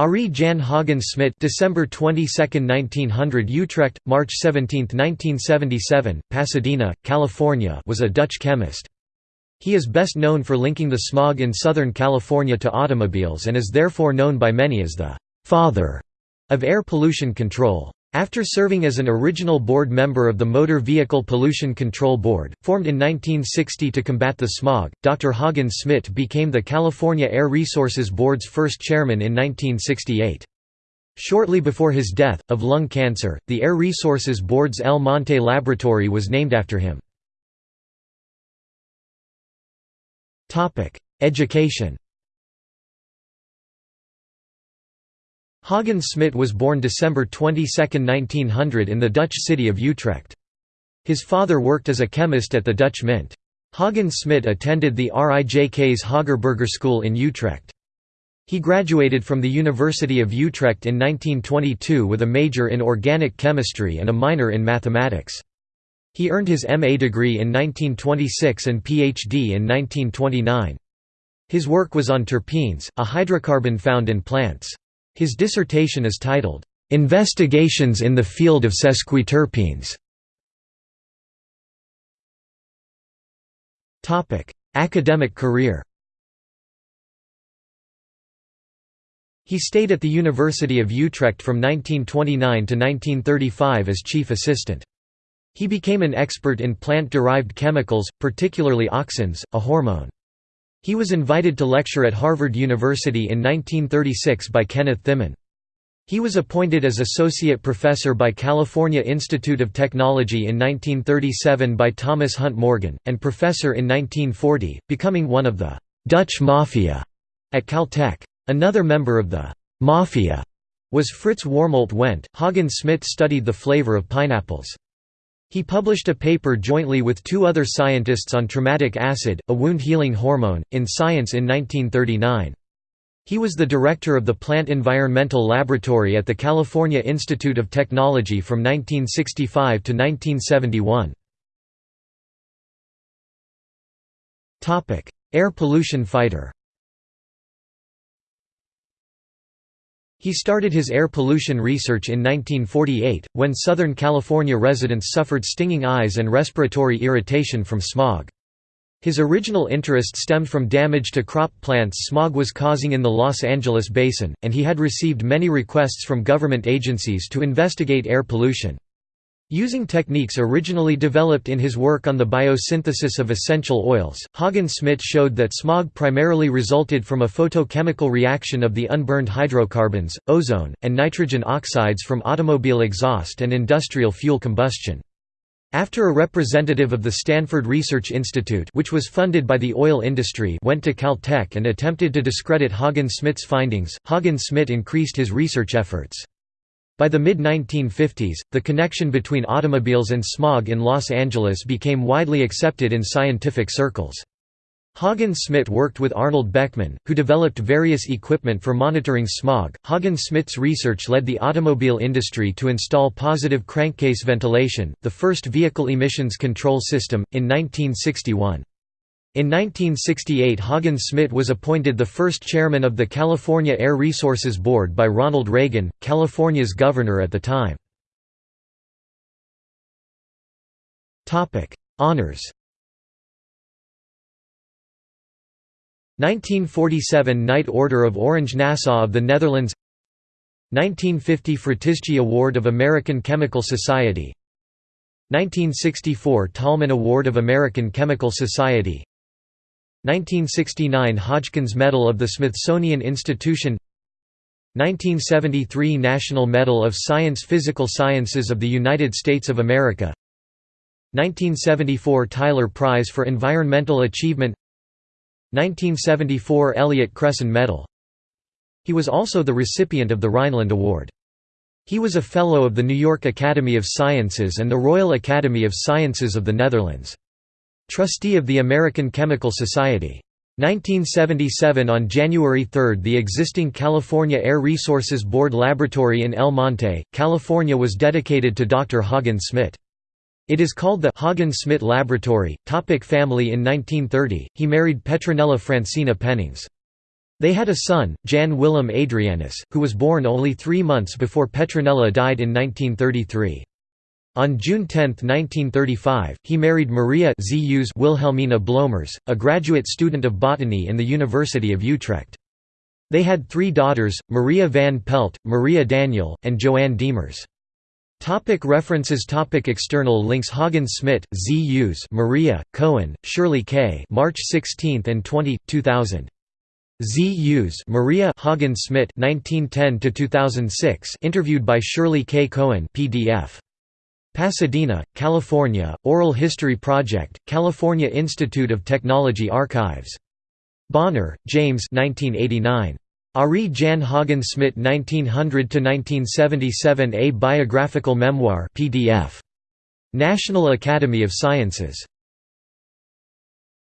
Arie Jan Haagen-Smit December 22, 1900 Utrecht, March 17, 1977, Pasadena, California was a Dutch chemist. He is best known for linking the smog in Southern California to automobiles and is therefore known by many as the «father» of air pollution control. After serving as an original board member of the Motor Vehicle Pollution Control Board, formed in 1960 to combat the smog, Dr. Haagen-Smit became the California Air Resources Board's first chairman in 1968. Shortly before his death, of lung cancer, the Air Resources Board's El Monte Laboratory was named after him. Education Haagen-Smit was born December 22, 1900 in the Dutch city of Utrecht. His father worked as a chemist at the Dutch Mint. Haagen-Smit attended the RIJK's Hagerburger School in Utrecht. He graduated from the University of Utrecht in 1922 with a major in organic chemistry and a minor in mathematics. He earned his MA degree in 1926 and PhD in 1929. His work was on terpenes, a hydrocarbon found in plants. His dissertation is titled, "'Investigations in the Field of Sesquiterpenes". Academic career He stayed at the University of Utrecht from 1929 to 1935 as chief assistant. He became an expert in plant-derived chemicals, particularly auxins, a hormone. He was invited to lecture at Harvard University in 1936 by Kenneth Thimann. He was appointed as associate professor by California Institute of Technology in 1937 by Thomas Hunt Morgan, and professor in 1940, becoming one of the «Dutch Mafia» at Caltech. Another member of the «Mafia» was Frits Warmolt Went. Hagen Smit studied the flavor of pineapples. He published a paper jointly with two other scientists on traumatic acid, a wound-healing hormone, in Science in 1939. He was the director of the Plant Environmental Laboratory at the California Institute of Technology from 1965 to 1971. Air pollution fighter He started his air pollution research in 1948, when Southern California residents suffered stinging eyes and respiratory irritation from smog. His original interest stemmed from damage to crop plants smog was causing in the Los Angeles basin, and he had received many requests from government agencies to investigate air pollution. Using techniques originally developed in his work on the biosynthesis of essential oils, Haagen-Smit showed that smog primarily resulted from a photochemical reaction of the unburned hydrocarbons, ozone, and nitrogen oxides from automobile exhaust and industrial fuel combustion. After a representative of the Stanford Research Institute which was funded by the oil industry went to Caltech and attempted to discredit Haagen-Smit's findings, Haagen-Smit increased his research efforts. By the mid-1950s, the connection between automobiles and smog in Los Angeles became widely accepted in scientific circles. Haagen-Smit worked with Arnold Beckman, who developed various equipment for monitoring smog. Haagen-Smit's research led the automobile industry to install positive crankcase ventilation, the first vehicle emissions control system, in 1961. In 1968 Haagen-Smit was appointed the first chairman of the California Air Resources Board by Ronald Reagan, California's governor at the time. Honours 1947 Knight Order of Orange Nassau of the Netherlands. 1950 Fritzsche Award of American Chemical Society. 1964 Tolman Award of American Chemical Society 1969 Hodgkins Medal of the Smithsonian Institution 1973 National Medal of Science Physical Sciences of the United States of America 1974 Tyler Prize for Environmental Achievement 1974 Elliott Cresson Medal He was also the recipient of the Rhineland Award. He was a Fellow of the New York Academy of Sciences and the Royal Academy of Sciences of the Netherlands. Trustee of the American Chemical Society. 1977 On January 3 the existing California Air Resources Board laboratory in El Monte, California was dedicated to Dr. Haagen-Smit. It is called the Haagen-Smit Laboratory. Topic family In 1930, he married Petronella Francina Pennings. They had a son, Jan Willem Adrianus, who was born only three months before Petronella died in 1933. On June 10, 1935, he married Maria Wilhelmina Bloemers, a graduate student of botany in the University of Utrecht. They had three daughters, Maria van Pelt, Maria Daniel, and Joanne Diemers. Topic references Topic External links Haagen-Smit, Z. Hughes Maria, Cohen, Shirley K. March 16 and 20, 2000. Z. Hughes Maria Haagen-Smit 1910–2006 interviewed by Shirley K. Cohen PDF. Pasadena, California, Oral History Project, California Institute of Technology Archives. Bonner, James 1989. Arie Jan Haagen-Smit 1900–1977 A Biographical Memoir PDF. National Academy of Sciences.